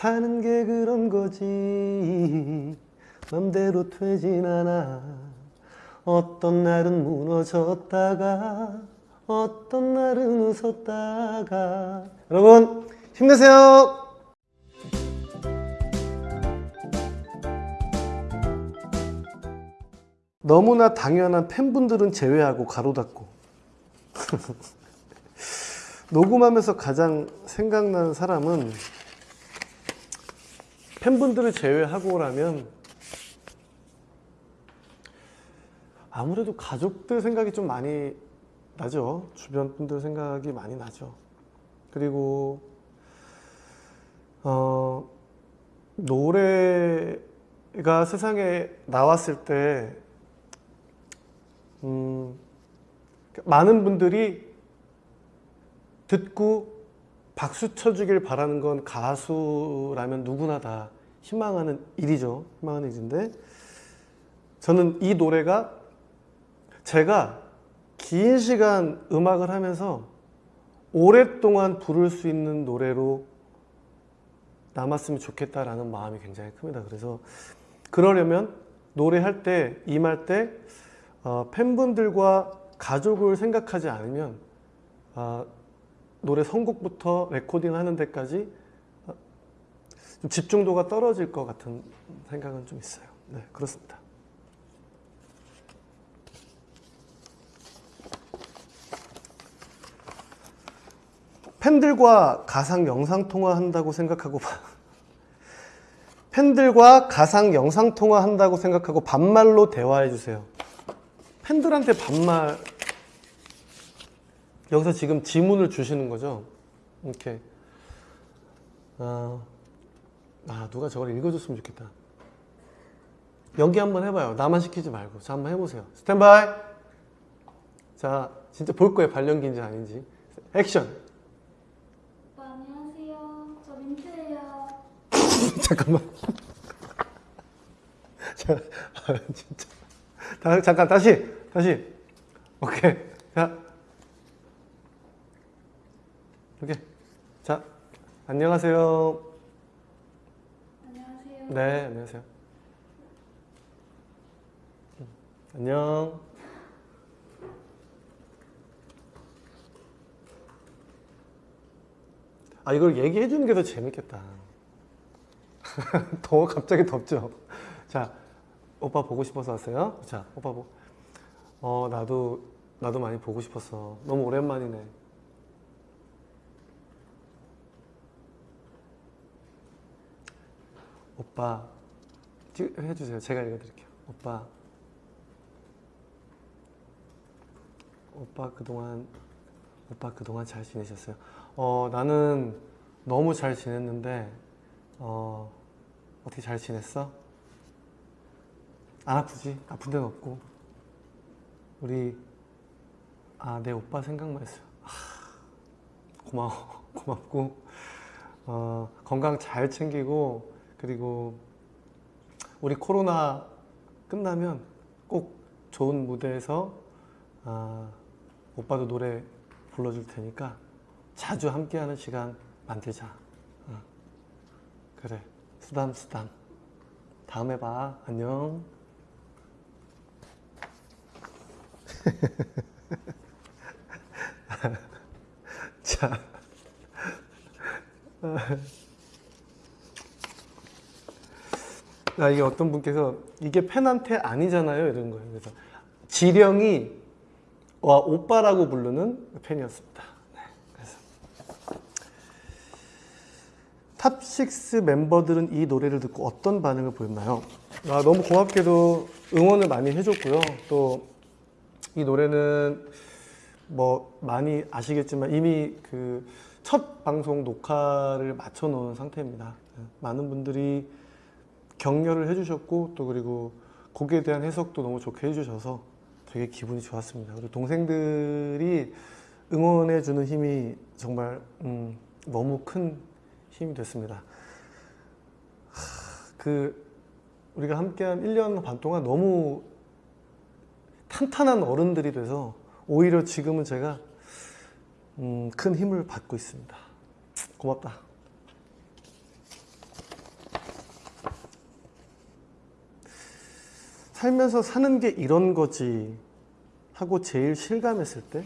사는 게 그런 거지. 맘대로 되진 않아. 어떤 날은 무너졌다가 어떤 날은 웃었다가. 여러분 힘내세요. 너무나 당연한 팬분들은 제외하고 가로 닫고. 녹음하면서 가장 생각나는 사람은 팬분들을 제외하고라면 아무래도 가족들 생각이 좀 많이 나죠. 주변 분들 생각이 많이 나죠. 그리고 어, 노래가 세상에 나왔을 때 음, 많은 분들이 듣고 박수 쳐주길 바라는 건 가수라면 누구나 다 희망하는 일이죠. 희망하는 일인데 저는 이 노래가 제가 긴 시간 음악을 하면서 오랫동안 부를 수 있는 노래로 남았으면 좋겠다라는 마음이 굉장히 큽니다. 그래서 그러려면 노래할 때, 임할 때 어, 팬분들과 가족을 생각하지 않으면 어, 노래 선곡부터 레코딩 하는 데까지 어, 좀 집중도가 떨어질 것 같은 생각은 좀 있어요. 네, 그렇습니다. 팬들과 가상 영상 통화 한다고 생각하고 팬들과 가상 영상 통화 한다고 생각하고 반말로 대화해 주세요. 팬들한테 반말 여기서 지금 지문을 주시는 거죠. 이렇게 아, 아 누가 저걸 읽어줬으면 좋겠다. 연기 한번 해봐요. 나만 시키지 말고. 자 한번 해보세요. 스탠바이. 자 진짜 볼 거예요. 발연기인지 아닌지. 액션. 오빠 안녕하세요. 저 민트예요. 잠깐만. 자, 아, 진짜. 다, 잠깐 다시 다시. 오케이. 자. 이렇게. 자, 안녕하세요. 안녕하세요. 네, 안녕하세요. 음, 안녕. 아, 이걸 얘기해 주는 게 더 재밌겠다. 더워, 갑자기 덥죠? 자, 오빠 보고 싶어서 왔어요? 자, 오빠 보, 어, 나도, 나도 많이 보고 싶었어. 너무 오랜만이네. 오빠, 찍- 해주세요. 제가 읽어드릴게요. 오빠, 오빠 그동안, 오빠 그동안 잘 지내셨어요? 어, 나는 너무 잘 지냈는데, 어, 어떻게 잘 지냈어? 안 아프지? 아픈 데는 없고. 우리, 아, 내 오빠 생각만 했어요. 하, 고마워. 고맙고, 어, 건강 잘 챙기고, 그리고 우리 코로나 끝나면 꼭 좋은 무대에서 아, 오빠도 노래 불러줄 테니까 자주 함께하는 시간 만들자. 어. 그래, 수담 수담. 다음에 봐. 안녕. 자. 아, 이게 어떤 분께서 이게 팬한테 아니잖아요 이런 거예요. 그래서 지령이 와 오빠라고 부르는 팬이었습니다. 네, 그래서 top6 멤버들은 이 노래를 듣고 어떤 반응을 보였나요? 아, 너무 고맙게도 응원을 많이 해줬고요. 또 이 노래는 뭐 많이 아시겠지만 이미 그 첫 방송 녹화를 마쳐 놓은 상태입니다. 네, 많은 분들이 격려를 해주셨고 또 그리고 곡에 대한 해석도 너무 좋게 해주셔서 되게 기분이 좋았습니다. 그리고 동생들이 응원해주는 힘이 정말 음, 너무 큰 힘이 됐습니다. 하, 그 우리가 함께한 1년 반 동안 너무 탄탄한 어른들이 돼서 오히려 지금은 제가 음, 큰 힘을 받고 있습니다. 고맙다. 살면서 사는 게 이런 거지 하고 제일 실감했을 때?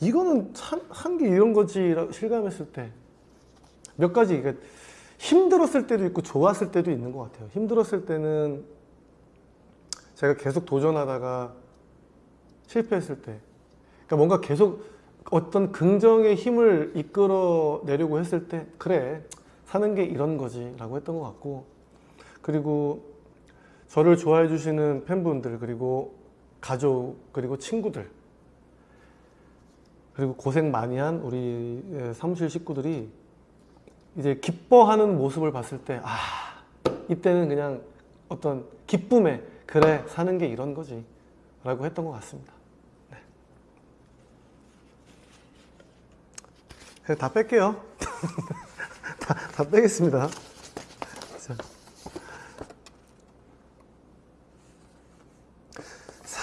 이거는 한 게 이런 거지 실감했을 때. 몇 가지 그러니까 힘들었을 때도 있고 좋았을 때도 있는 것 같아요. 힘들었을 때는 제가 계속 도전하다가 실패했을 때. 그러니까 뭔가 계속 어떤 긍정의 힘을 이끌어 내려고 했을 때 그래 사는 게 이런 거지 라고 했던 것 같고 그리고 저를 좋아해 주시는 팬분들 그리고 가족 그리고 친구들 그리고 고생 많이 한 우리 예, 사무실 식구들이 이제 기뻐하는 모습을 봤을 때 아 이때는 그냥 어떤 기쁨에 그래 사는 게 이런 거지 라고 했던 것 같습니다. 네. 다 뺄게요. 다, 다 빼겠습니다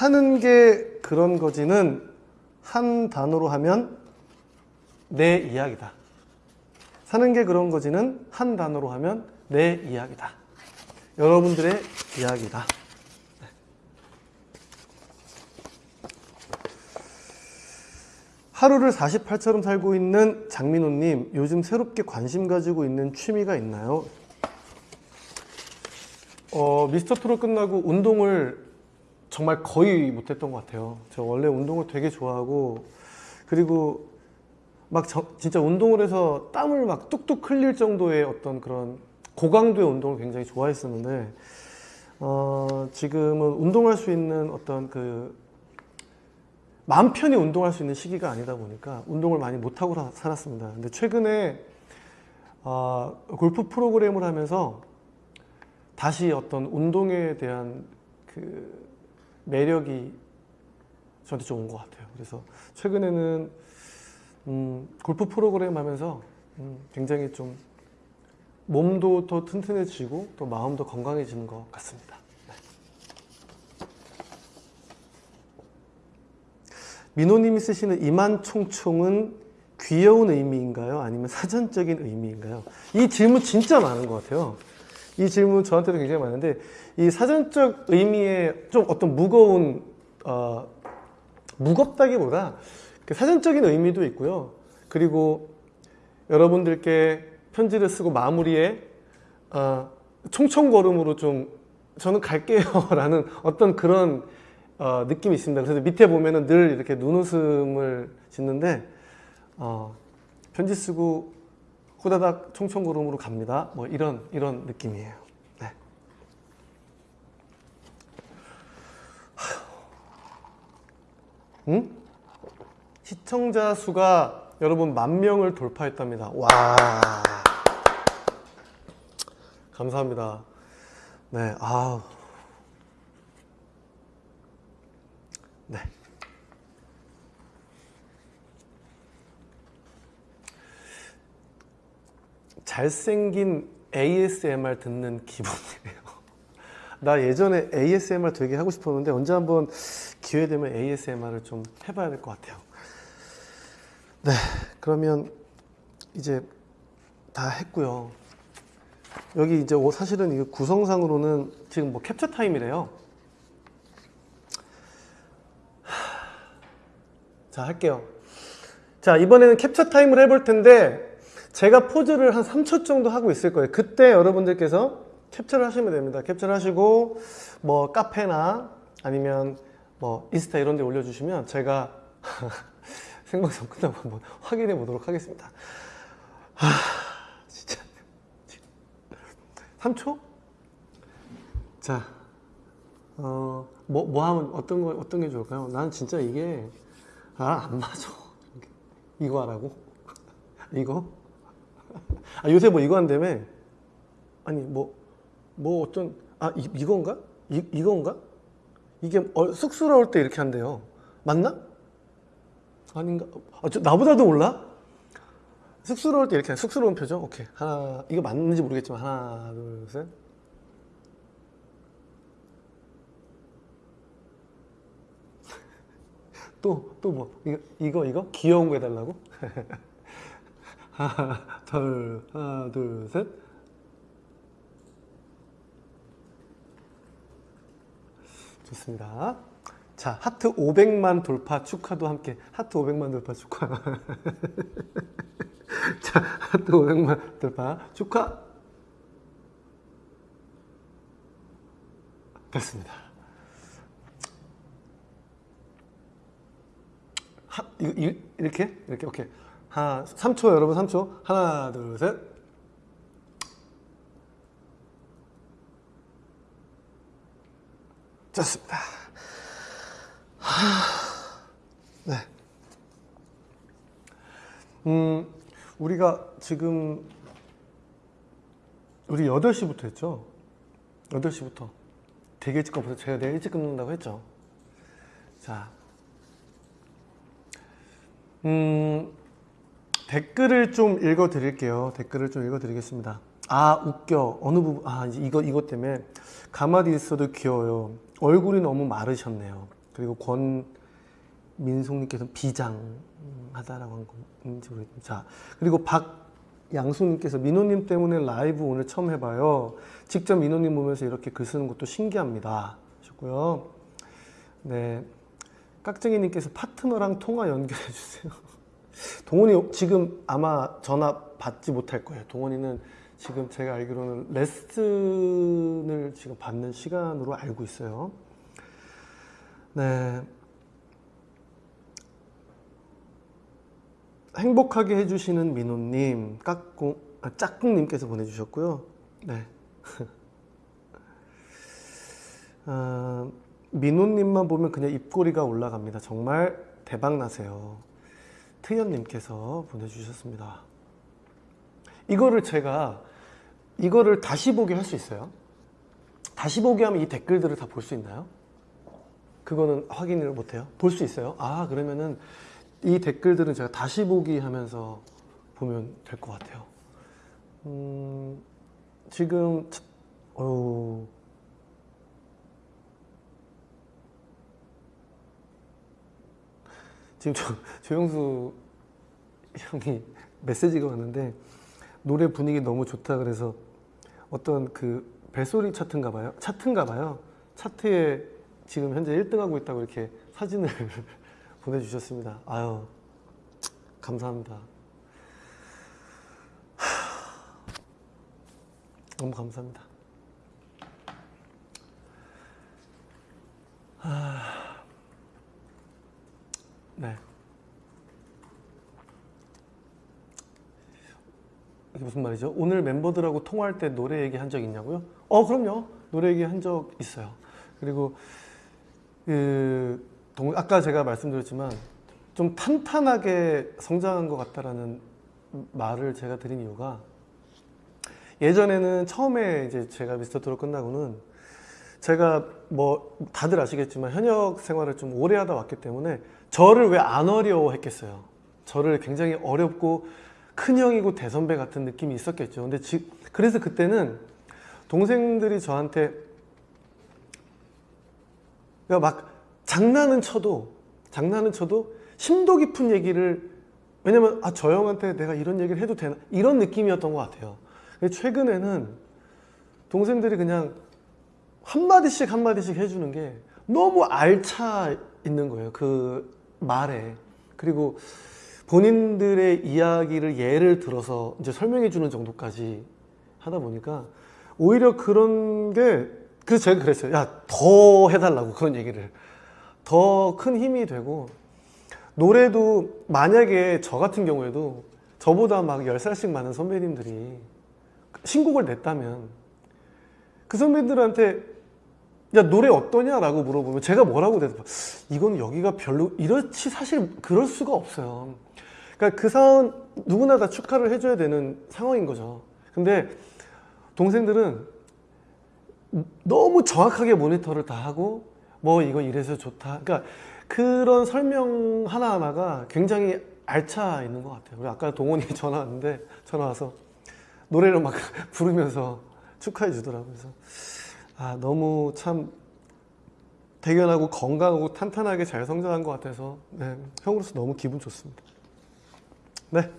사는 게 그런 거지는 한 단어로 하면 내 이야기다. 사는 게 그런 거지는 한 단어로 하면 내 이야기다. 여러분들의 이야기다. 네. 하루를 48처럼 살고 있는 장민호님, 요즘 새롭게 관심 가지고 있는 취미가 있나요? 어, 미스터 트롯 끝나고 운동을 정말 거의 못했던 것 같아요. 저 원래 운동을 되게 좋아하고 그리고 막 저- 진짜 운동을 해서 땀을 막 뚝뚝 흘릴 정도의 어떤 그런 고강도의 운동을 굉장히 좋아했었는데 어, 지금은 운동할 수 있는 어떤 그 마음 편히 운동할 수 있는 시기가 아니다 보니까 운동을 많이 못하고 라- 살았습니다. 근데 최근에 어, 골프 프로그램을 하면서 다시 어떤 운동에 대한 그 매력이 저한테 좀 온 것 같아요. 그래서 최근에는 음, 골프 프로그램 하면서 음, 굉장히 좀 몸도 더 튼튼해지고 또 마음도 건강해지는 것 같습니다. 네. 민호님이 쓰시는 이만총총은 귀여운 의미인가요? 아니면 사전적인 의미인가요? 이 질문 진짜 많은 것 같아요. 이 질문 저한테도 굉장히 많은데 이 사전적 의미의 좀 어떤 무거운 어, 무겁다기보다 그 사전적인 의미도 있고요. 그리고 여러분들께 편지를 쓰고 마무리에 어, 총총걸음으로 좀 저는 갈게요 라는 어떤 그런 어, 느낌이 있습니다. 그래서 밑에 보면은 늘 이렇게 눈웃음을 짓는데 어, 편지 쓰고 후다닥 총총걸음으로 갑니다. 뭐 이런 이런 느낌이에요. 네. 응? 시청자 수가 여러분 만 명을 돌파했답니다. 와. 감사합니다. 네. 아. 네. 잘생긴 ASMR 듣는 기분이에요. 나 예전에 ASMR 되게 하고 싶었는데 언제 한번 기회 되면 ASMR을 좀 해봐야 될 것 같아요. 네, 그러면 이제 다 했고요. 여기 이제 오- 사실은 이 구성상으로는 지금 뭐 캡처 타임이래요. 하, 자, 할게요. 자, 이번에는 캡처 타임을 해볼 텐데 제가 포즈를 한 3초 정도 하고 있을 거예요. 그때 여러분들께서 캡처를 하시면 됩니다. 캡처를 하시고 뭐 카페나 아니면 뭐 인스타 이런 데 올려주시면 제가 생방송 끝나고 한번 확인해 보도록 하겠습니다. 하, 진짜 3초? 자, 어, 뭐, 뭐 하면 어떤 거 어떤 게 좋을까요? 나는 진짜 이게 아, 안 맞아. 이거 하라고? 이거? 아, 요새 뭐 이거 한다며? 아니, 뭐, 뭐 어떤, 아, 이, 이건가? 이, 이건가? 이게 어, 쑥스러울 때 이렇게 한대요. 맞나? 아닌가? 아, 저, 나보다도 몰라? 쑥스러울 때 이렇게, 쑥스러운 표정? 오케이. 하나, 이거 맞는지 모르겠지만, 하나, 둘, 셋. 또, 또 뭐, 이거, 이거, 이거? 귀여운 거 해달라고? 하나, 둘, 하나, 둘, 셋. 좋습니다. 자, 하트 500만 돌파 축하도 함께. 하트 500만 돌파 축하. 자, 하트 500만 돌파 축하. 됐습니다. 하, 이, 이, 이렇게? 이렇게, 오케이. 하나, 3초, 여러분 3초. 하나, 둘, 셋. 좋습니다. 네. 음, 우리가 지금 우리 8시부터 했죠? 8시부터. 되게 일찍 가면서 제가 내일 일찍 끝난다고 했죠? 자. 음, 댓글을 좀 읽어 드릴게요. 댓글을 좀 읽어 드리겠습니다. 아, 웃겨. 어느 부분, 아, 이거, 이것 때문에 가만히 있어도 귀여워요. 얼굴이 너무 마르셨네요. 그리고 권민송님께서 비장하다라고 한 건지 모르겠습니다. 자, 그리고 박양수님께서 민호님 때문에 라이브 오늘 처음 해봐요. 직접 민호님 보면서 이렇게 글 쓰는 것도 신기합니다. 하셨고요. 네. 깍쟁이님께서 파트너랑 통화 연결해 주세요. 동원이 지금 아마 전화 받지 못할 거예요. 동원이는 지금 제가 알기로는 레슨을 지금 받는 시간으로 알고 있어요. 네. 행복하게 해주시는 민호님, 깍꿍, 아, 짝꿍님께서 보내주셨고요. 네. 아, 민호님만 보면 그냥 입꼬리가 올라갑니다. 정말 대박 나세요. 트연님께서 보내주셨습니다. 이거를 제가 이거를 다시 보기 할 수 있어요? 다시 보기 하면 이 댓글들을 다 볼 수 있나요? 그거는 확인을 못해요. 볼 수 있어요. 아 그러면은 이 댓글들은 제가 다시 보기 하면서 보면 될 것 같아요. 음, 지금 차- 어우, 지금 조, 조영수 형이 메시지가 왔는데 노래 분위기 너무 좋다 그래서 어떤 그 벨소리 차트인가 봐요. 차트인가 봐요. 차트에 지금 현재 1등 하고 있다고 이렇게 사진을 보내주셨습니다. 아유, 감사합니다. 하, 너무 감사합니다. 하, 네. 이게 무슨 말이죠? 오늘 멤버들하고 통화할 때 노래 얘기 한 적 있냐고요? 어, 그럼요. 노래 얘기 한 적 있어요. 그리고 그 동- 아까 제가 말씀드렸지만 좀 탄탄하게 성장한 것 같다라는 말을 제가 드린 이유가 예전에는 처음에 이제 제가 미스터 트롯 끝나고는 제가 뭐 다들 아시겠지만 현역 생활을 좀 오래 하다 왔기 때문에 저를 왜 안 어려워했겠어요. 저를 굉장히 어렵고 큰 형이고 대선배 같은 느낌이 있었겠죠. 근데 지, 그래서 그때는 동생들이 저한테 그러니까 막 장난은 쳐도 장난은 쳐도 심도 깊은 얘기를 왜냐면 아 저 형한테 내가 이런 얘기를 해도 되나 이런 느낌이었던 것 같아요. 근데 최근에는 동생들이 그냥 한마디씩 한마디씩 해주는 게 너무 알차 있는 거예요. 그 말에. 그리고 본인들의 이야기를 예를 들어서 이제 설명해 주는 정도까지 하다 보니까 오히려 그런 게 그래서 제가 그랬어요. 야, 더 해달라고 그런 얘기를. 더 큰 힘이 되고 노래도 만약에 저 같은 경우에도 저보다 막 10살씩 많은 선배님들이 신곡을 냈다면 그 선배들한테 야 노래 어떠냐라고 물어보면 제가 뭐라고 대답 이건 여기가 별로 이렇지 사실 그럴 수가 없어요. 그러니까 그 상황 누구나 다 축하를 해줘야 되는 상황인 거죠. 근데 동생들은 너무 정확하게 모니터를 다 하고 뭐 이거 이래서 좋다. 그러니까 그런 설명 하나하나가 굉장히 알차 있는 것 같아요. 우리 아까 동원이 전화 왔는데 전화 와서 노래를 막 부르면서 축하해 주더라고요. 그래서 아, 너무 참 대견하고 건강하고 탄탄하게 잘 성장한 것 같아서 네, 형으로서 너무 기분 좋습니다. 네.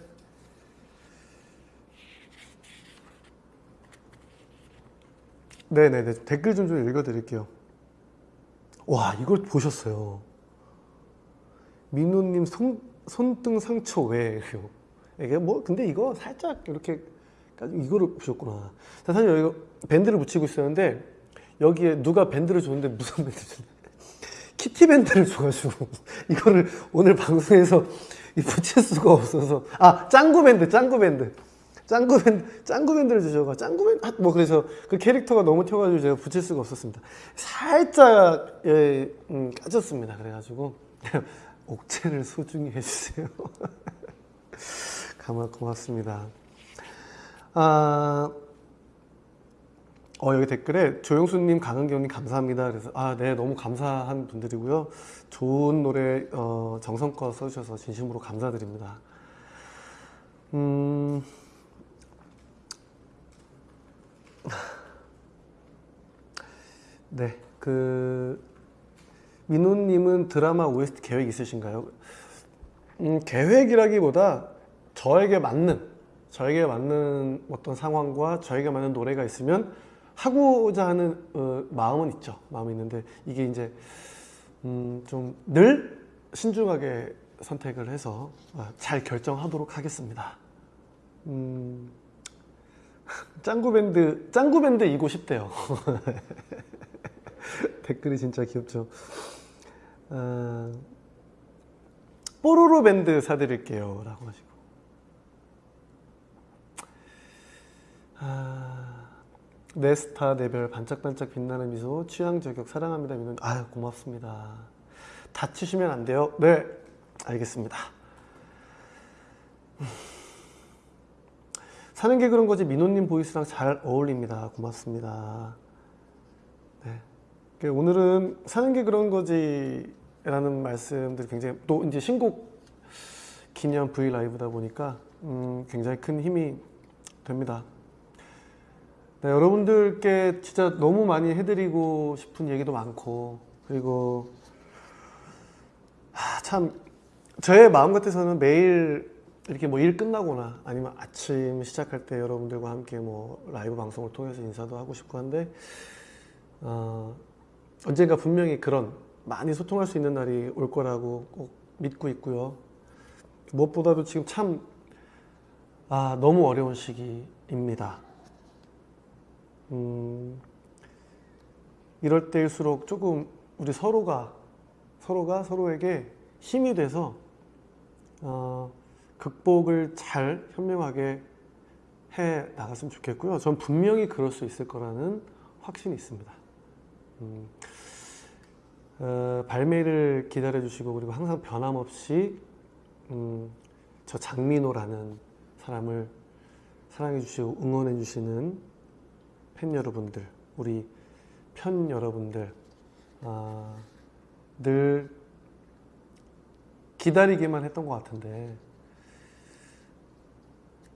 네네네 댓글 좀 좀 읽어드릴게요. 와 이걸 보셨어요. 민호님 손, 손등 상처 왜요? 이게 뭐 근데 이거 살짝 이렇게 이거를 보셨구나. 자, 사실 여기 밴드를 붙이고 있었는데 여기에 누가 밴드를 줬는데 무슨 밴드 줬는데. 키티 밴드를 줘가지고 이거를 오늘 방송에서 이 붙일 수가 없어서. 아 짱구 밴드 짱구 밴드. 짱구 밴드 짱구 밴드를 주셔가 짱구 밴드 아, 뭐 그래서 그 캐릭터가 너무 튀어가지고 제가 붙일 수가 없었습니다. 살짝 예, 음, 까졌습니다. 그래가지고 옥체를 소중히 해주세요. 고맙습니다. 아 어, 여기 댓글에 조영수님, 강은경님 감사합니다. 그래서 아, 네, 너무 감사한 분들이고요. 좋은 노래 어, 정성껏 써주셔서 진심으로 감사드립니다. 음, 네, 그 민호님은 드라마 OST 계획 있으신가요? 음, 계획이라기보다 저에게 맞는 저에게 맞는 어떤 상황과 저에게 맞는 노래가 있으면 하고자 하는 어, 마음은 있죠. 마음이 있는데 이게 이제 음, 좀 늘 신중하게 선택을 해서 아, 잘 결정하도록 하겠습니다. 음, 짱구 밴드 짱구 밴드 이고 싶대요. 댓글이 진짜 귀엽죠. 아, 뽀로로 밴드 사드릴게요 라고 하시고. 아, 내 스타 내별 반짝반짝 빛나는 미소 취향 저격 사랑합니다 민호 아유 고맙습니다. 다치시면 안 돼요. 네 알겠습니다. 음. 사는 게 그런 거지 민호님 보이스랑 잘 어울립니다. 고맙습니다. 네. 그 오늘은 사는 게 그런 거지 라는 말씀들이 굉장히 또 이제 신곡 기념 V 라이브다 보니까 음, 굉장히 큰 힘이 됩니다. 네, 여러분들께 진짜 너무 많이 해드리고 싶은 얘기도 많고 그리고 하, 참 저의 마음 같아서는 매일 이렇게 뭐 일 끝나거나 아니면 아침 시작할 때 여러분들과 함께 뭐 라이브 방송을 통해서 인사도 하고 싶고 한데 어, 언젠가 분명히 그런 많이 소통할 수 있는 날이 올 거라고 꼭 믿고 있고요. 무엇보다도 지금 참 아, 너무 어려운 시기입니다. 음, 이럴 때일수록 조금 우리 서로가 서로가 서로에게 힘이 돼서 어, 극복을 잘 현명하게 해 나갔으면 좋겠고요. 전 분명히 그럴 수 있을 거라는 확신이 있습니다. 음, 어, 발매를 기다려 주시고 그리고 항상 변함없이 음, 저 장민호라는 사람을 사랑해 주시고 응원해 주시는 팬 여러분들, 우리 편 여러분들 아, 늘 기다리기만 했던 것 같은데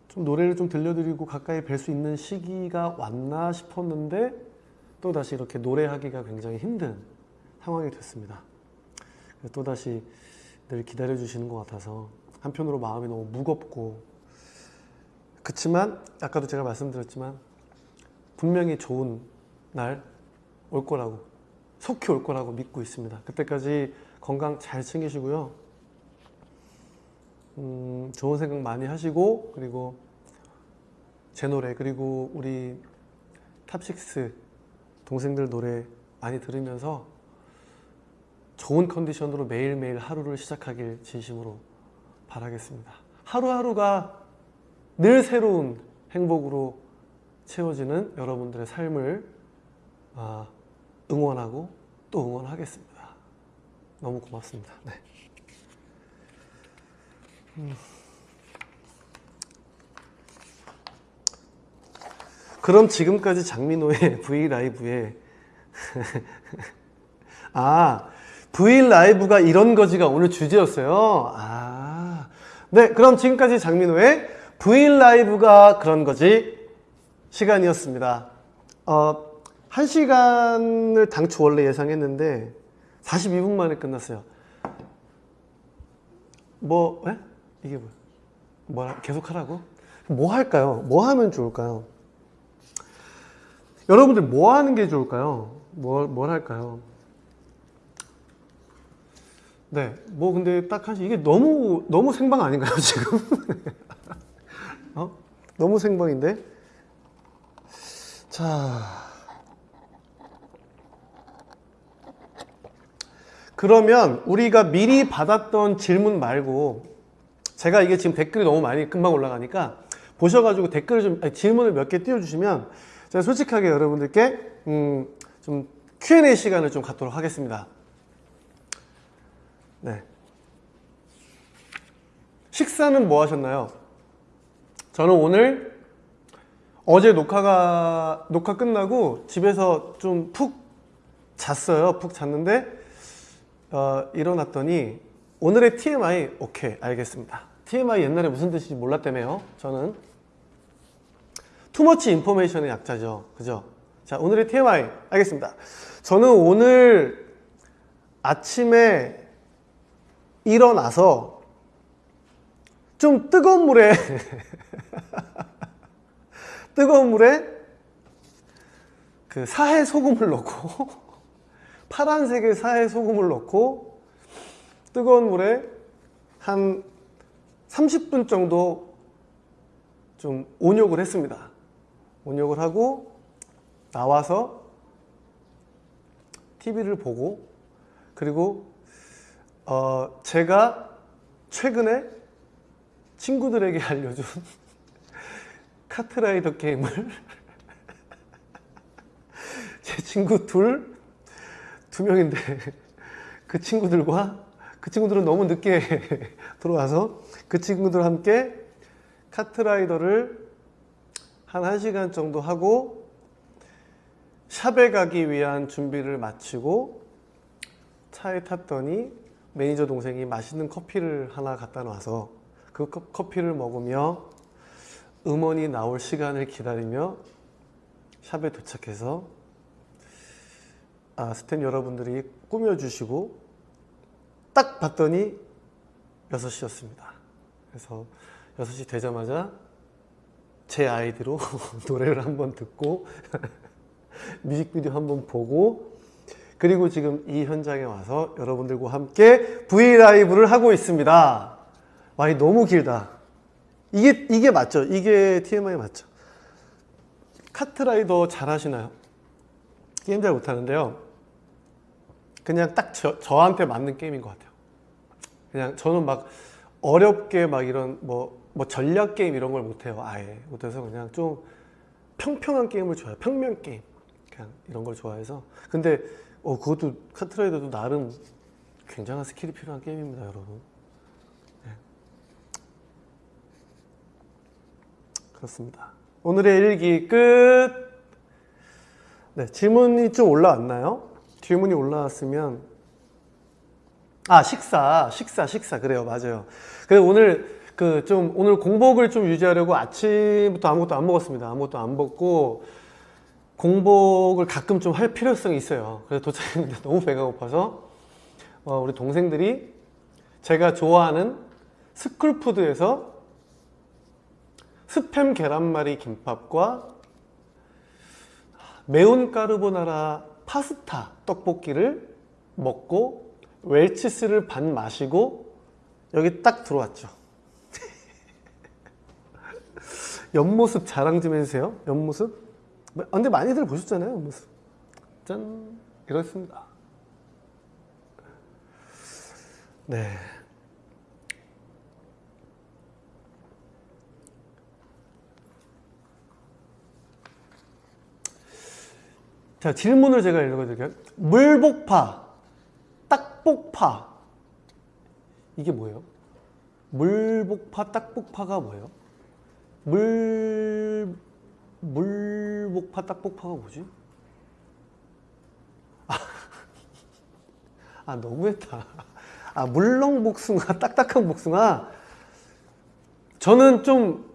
좀 노래를 좀 들려드리고 가까이 뵐 수 있는 시기가 왔나 싶었는데 또 다시 이렇게 노래하기가 굉장히 힘든 상황이 됐습니다. 또 다시 늘 기다려 주시는 것 같아서 한편으로 마음이 너무 무겁고 그렇지만 아까도 제가 말씀드렸지만 분명히 좋은 날 올 거라고 속히 올 거라고 믿고 있습니다. 그때까지 건강 잘 챙기시고요. 음, 좋은 생각 많이 하시고 그리고 제 노래 그리고 우리 탑식스 동생들 노래 많이 들으면서 좋은 컨디션으로 매일매일 하루를 시작하길 진심으로 바라겠습니다. 하루하루가 늘 새로운 행복으로 채워지는 여러분들의 삶을 아, 응원하고 또 응원하겠습니다. 너무 고맙습니다. 네. 음. 그럼 지금까지 장민호의 V 라이브에 아 V 라이브가 이런 거지가 오늘 주제였어요. 아, 네, 그럼 지금까지 장민호의 V 라이브가 그런 거지 시간이었습니다. 어, 1시간을 당초 원래 예상했는데 42분 만에 끝났어요. 뭐, 에? 이게 뭐야? 뭐 계속 하라고? 뭐 할까요? 뭐 하면 좋을까요? 여러분들 뭐 하는 게 좋을까요? 뭘, 뭘 할까요? 네, 뭐 근데 딱 한 이게 너무 너무 생방 아닌가요 지금? 어? 너무 생방인데. 자, 그러면 우리가 미리 받았던 질문 말고 제가 이게 지금 댓글이 너무 많이 금방 올라가니까 보셔가지고 댓글을 좀 아니, 질문을 몇 개 띄워주시면 제가 솔직하게 여러분들께 음, 좀 Q&A 시간을 좀 갖도록 하겠습니다. 네. 식사는 뭐 하셨나요? 저는 오늘 어제 녹화가 녹화 끝나고 집에서 좀 푹 잤어요. 푹 잤는데 어, 일어났더니 오늘의 TMI 오케이 알겠습니다. TMI 옛날에 무슨 뜻인지 몰랐다며요. 저는 투머치 인포메이션의 약자죠. 그죠? 자 오늘의 TMI 알겠습니다. 저는 오늘 아침에 일어나서 좀 뜨거운 물에 뜨거운 물에 그 사해 소금을 넣고 파란색의 사해 소금을 넣고 뜨거운 물에 한 30분 정도 좀 온욕을 했습니다. 온욕을 하고 나와서 TV를 보고 그리고 어 제가 최근에 친구들에게 알려준 카트라이더 게임을. 제 친구 둘, 두 명인데 그 친구들과 그 친구들은 너무 늦게 들어와서 그 친구들과 함께 카트라이더를 한 1시간 정도 하고 샵에 가기 위한 준비를 마치고 차에 탔더니 매니저 동생이 맛있는 커피를 하나 갖다 놔서 그 커- 커피를 먹으며 음원이 나올 시간을 기다리며 샵에 도착해서 아, 스탭 여러분들이 꾸며주시고 딱 봤더니 6시였습니다. 그래서 6시 되자마자 제 아이디로 노래를 한번 듣고 뮤직비디오 한번 보고 그리고 지금 이 현장에 와서 여러분들과 함께 브이라이브를 하고 있습니다. 와, 이 너무 길다. 이게, 이게 맞죠? 이게 TMI 맞죠? 카트라이더 잘 하시나요? 게임 잘 못하는데요. 그냥 딱 저, 저한테 맞는 게임인 것 같아요. 그냥 저는 막 어렵게 막 이런 뭐, 뭐 전략 게임 이런 걸 못해요. 아예 못해서 그냥 좀 평평한 게임을 좋아해요. 평면 게임. 그냥 이런 걸 좋아해서. 근데 어, 그것도 카트라이더도 나름 굉장한 스킬이 필요한 게임입니다, 여러분. 그렇습니다. 오늘의 일기 끝. 네, 질문이 좀 올라왔나요? 질문이 올라왔으면 아 식사 식사 식사 그래요 맞아요 그래서 오늘 그 좀 오늘 공복을 좀 유지하려고 아침부터 아무것도 안 먹었습니다 아무것도 안 먹고 공복을 가끔 좀 할 필요성이 있어요 그래서 도착했는데 너무 배가 고파서 어, 우리 동생들이 제가 좋아하는 스쿨푸드에서 스팸 계란말이 김밥과 매운 까르보나라 파스타 떡볶이를 먹고 웰치스를 반 마시고 여기 딱 들어왔죠. 옆모습 자랑 좀 해주세요. 옆모습. 아, 근데 많이들 보셨잖아요. 옆모습. 짠. 이렇습니다. 네. 자, 질문을 제가 읽어드릴게요. 물복파, 딱복파. 이게 뭐예요? 물복파, 딱복파가 뭐예요? 물, 물복파, 딱복파가 뭐지? 아, 아 너무했다. 아, 물렁 복숭아, 딱딱한 복숭아. 저는 좀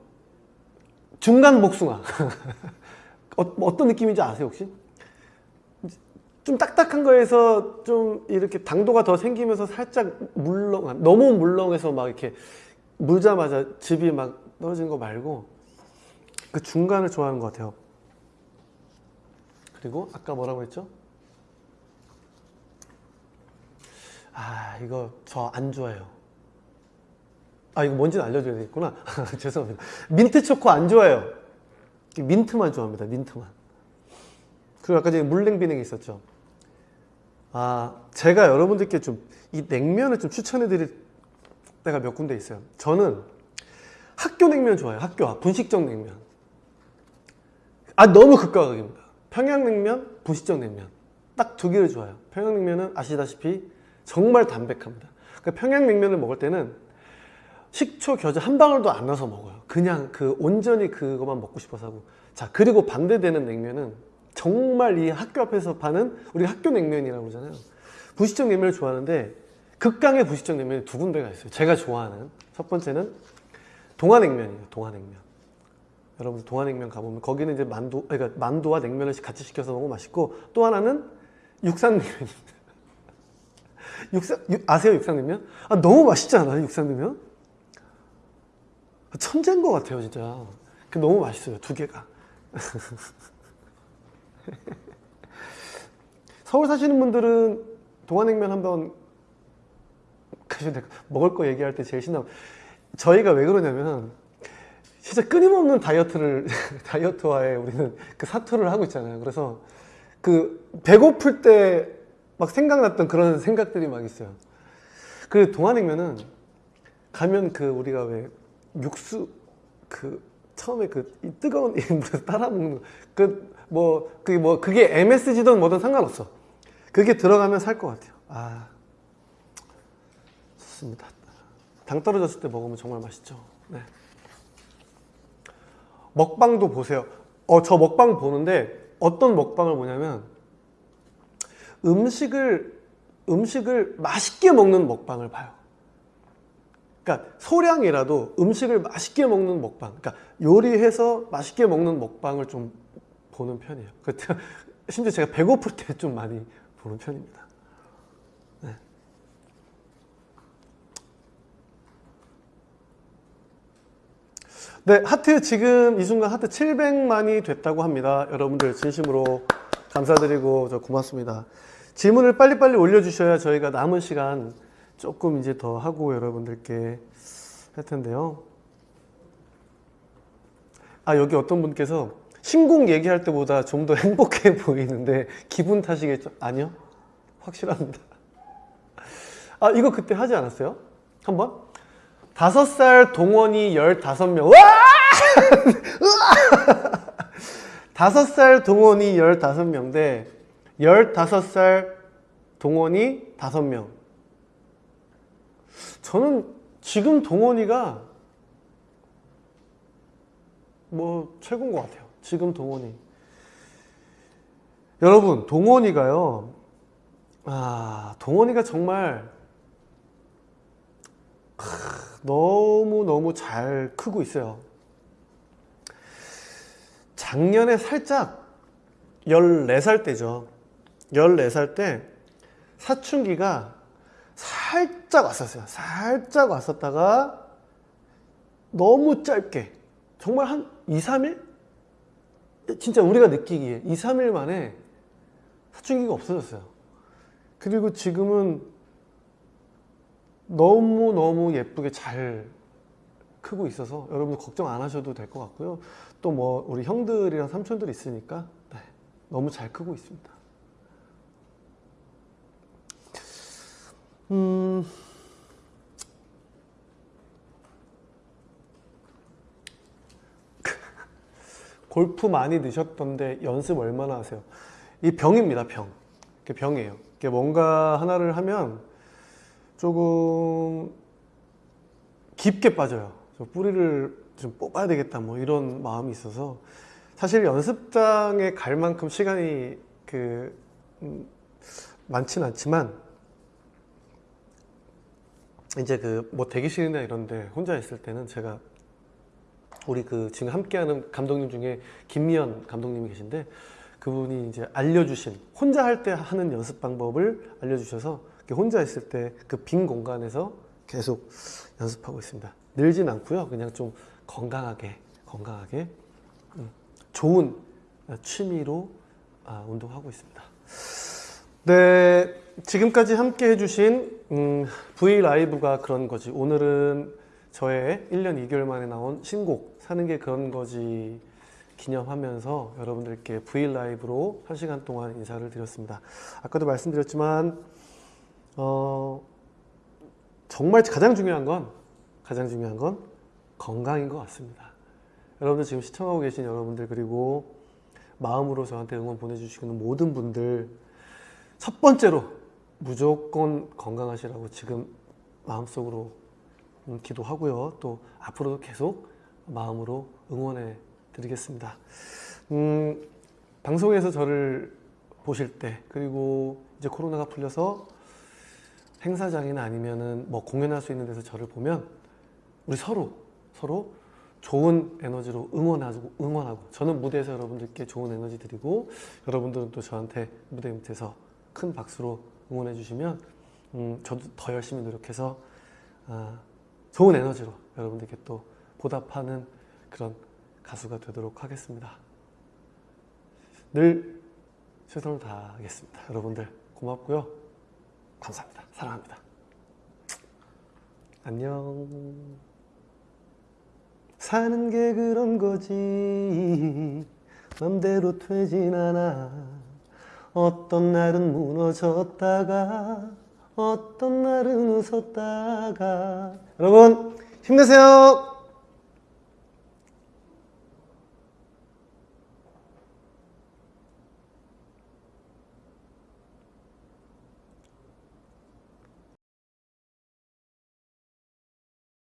중간 복숭아. 어, 어떤 느낌인지 아세요, 혹시? 좀 딱딱한 거에서 좀 이렇게 당도가 더 생기면서 살짝 물렁 너무 물렁해서 막 이렇게 물자마자 즙이 막 떨어진 거 말고 그 중간을 좋아하는 것 같아요. 그리고 아까 뭐라고 했죠? 아 이거 저 안 좋아해요. 아 이거 뭔지는 알려줘야 되겠구나. 죄송합니다. 민트 초코 안 좋아해요. 민트만 좋아합니다. 민트만. 그리고 아까 전에 물냉 비냉이 있었죠. 아 제가 여러분들께 좀 이 냉면을 좀 추천해 드릴 때가 몇 군데 있어요. 저는 학교 냉면 좋아해요. 학교 앞 분식점 냉면. 아 너무 극과 극입니다. 평양냉면, 분식점 냉면 딱 두 개를 좋아해요. 평양냉면은 아시다시피 정말 담백합니다. 그러니까 평양냉면을 먹을 때는 식초, 겨자 한 방울도 안 넣어서 먹어요. 그냥 그 온전히 그것만 먹고 싶어서 하고. 자 그리고 반대되는 냉면은 정말 이 학교 앞에서 파는 우리 학교 냉면이라고 그러잖아요. 분식점 냉면을 좋아하는데 극강의 분식점 냉면이 두 군데가 있어요. 제가 좋아하는 첫 번째는 동화냉면이에요. 동화냉면. 여러분 동화냉면 가보면 거기는 이제 만두, 그러니까 만두와 냉면을 같이 시켜서 먹으면 맛있고 또 하나는 육산냉면입니다. 육산 육- 아세요 육산냉면? 아 너무 맛있지 않아요 육산냉면? 천재인 것 같아요 진짜. 그 너무 맛있어요 두 개가. 서울 사시는 분들은 동화냉면 한번 가셔도? 먹을 거 얘기할 때 제일 신나. 저희가 왜 그러냐면 진짜 끊임없는 다이어트를 다이어트와에 우리는 그 사투를 하고 있잖아요. 그래서 그 배고플 때 막 생각났던 그런 생각들이 막 있어요. 그 동안냉면은 가면 그 우리가 왜 육수 그 처음에 그이 뜨거운 이 물에서 따라 먹는 그뭐 그게 뭐 그게 MSG든 뭐든 상관없어. 그게 들어가면 살 것 같아요. 아 좋습니다. 당 떨어졌을 때 먹으면 정말 맛있죠. 네. 먹방도 보세요. 어, 저 먹방 보는데 어떤 먹방을 보냐면 음식을 음식을 맛있게 먹는 먹방을 봐요. 그러니까 소량이라도 음식을 맛있게 먹는 먹방. 그러니까 요리해서 맛있게 먹는 먹방을 좀 보는 편이에요. 그 심지어 제가 배고플 때 좀 많이 보는 편입니다. 네. 네, 하트 지금 이 순간 하트 700만이 됐다고 합니다. 여러분들 진심으로 감사드리고 저 고맙습니다. 질문을 빨리빨리 올려주셔야 저희가 남은 시간 조금 이제 더 하고 여러분들께 할 텐데요. 아, 여기 어떤 분께서 신곡 얘기할 때보다 좀 더 행복해 보이는데 기분 탓이겠죠? 아니요. 확실합니다. 아, 이거 그때 하지 않았어요? 한번? 다섯 살 동원이 열다섯 명. 와! 다섯 살 동원이 열다섯 명대 열다섯 살 동원이 다섯 명. 저는 지금 동원이가 뭐 최고인 것 같아요. 지금 동원이. 여러분, 동원이가요. 아, 동원이가 정말 너무너무 잘 크고 있어요. 작년에 살짝 14살 때죠. 14살 때 사춘기가 살짝 왔었어요. 살짝 왔었다가 너무 짧게 정말 한 2, 3일? 진짜 우리가 느끼기에 2, 3일 만에 사춘기가 없어졌어요. 그리고 지금은 너무너무 예쁘게 잘 크고 있어서 여러분들 걱정 안 하셔도 될 것 같고요. 또 뭐 우리 형들이랑 삼촌들이 있으니까 네, 너무 잘 크고 있습니다. 음, 골프 많이 넣으셨던데 연습 얼마나 하세요? 이 병입니다, 병. 병이에요. 뭔가 하나를 하면 조금 깊게 빠져요. 저 뿌리를 좀 뽑아야 되겠다 뭐 이런 마음이 있어서 사실 연습장에 갈 만큼 시간이 그 음, 많지는 않지만 이제 그 뭐 대기실이나 이런데 혼자 있을 때는 제가 우리 그 지금 함께하는 감독님 중에 김미연 감독님이 계신데 그분이 이제 알려주신 혼자 할 때 하는 연습 방법을 알려주셔서 혼자 있을 때 그 빈 공간에서 계속 연습하고 있습니다. 늘진 않고요. 그냥 좀 건강하게 건강하게 음, 좋은 취미로 아, 운동하고 있습니다. 네, 지금까지 함께 해주신 음, V 라이브가 그런 거지. 오늘은 저의 1년 2개월 만에 나온 신곡 사는 게 그런 거지 기념하면서 여러분들께 V 라이브로 1시간 동안 인사를 드렸습니다. 아까도 말씀드렸지만 어, 정말 가장 중요한 건 가장 중요한 건 건강인 것 같습니다. 여러분들 지금 시청하고 계신 여러분들 그리고 마음으로 저한테 응원 보내주시는 모든 분들 첫 번째로 무조건 건강하시라고 지금 마음속으로 음, 기도하고요. 또 앞으로도 계속 마음으로 응원해 드리겠습니다. 음, 방송에서 저를 보실 때 그리고 이제 코로나가 풀려서 행사장이나 아니면은 뭐 공연할 수 있는 데서 저를 보면 우리 서로 서로 좋은 에너지로 응원하고 응원하고 저는 무대에서 여러분들께 좋은 에너지 드리고 여러분들은 또 저한테 무대 밑에서 큰 박수로 응원해 주시면 음, 저도 더 열심히 노력해서 아, 좋은 에너지로 여러분들께 또 보답하는 그런 가수가 되도록 하겠습니다. 늘 최선을 다하겠습니다. 여러분들 고맙고요. 감사합니다. 사랑합니다. 안녕. 사는 게 그런 거지. 맘대로 되진 않아. 어떤 날은 무너졌다가, 어떤 날은 웃었다가. 여러분, 힘내세요!